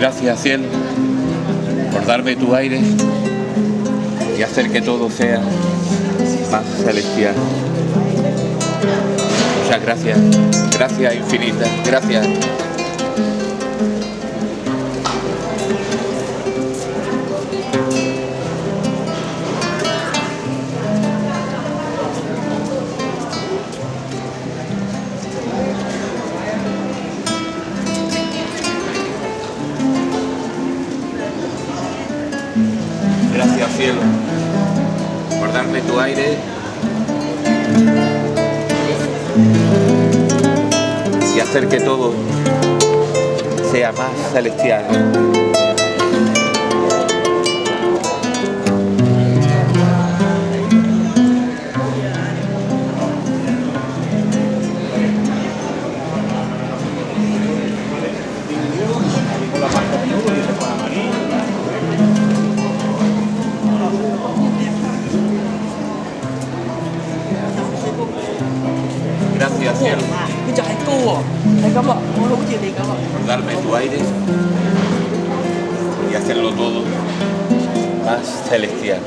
Gracias, cielo, por darme tu aire y hacer que todo sea más celestial. Muchas gracias, gracias infinitas, gracias. Gracias cielo por darme tu aire y hacer que todo sea más celestial. Gracias, cielo. Por darme tu aire y hacerlo todo más celestial.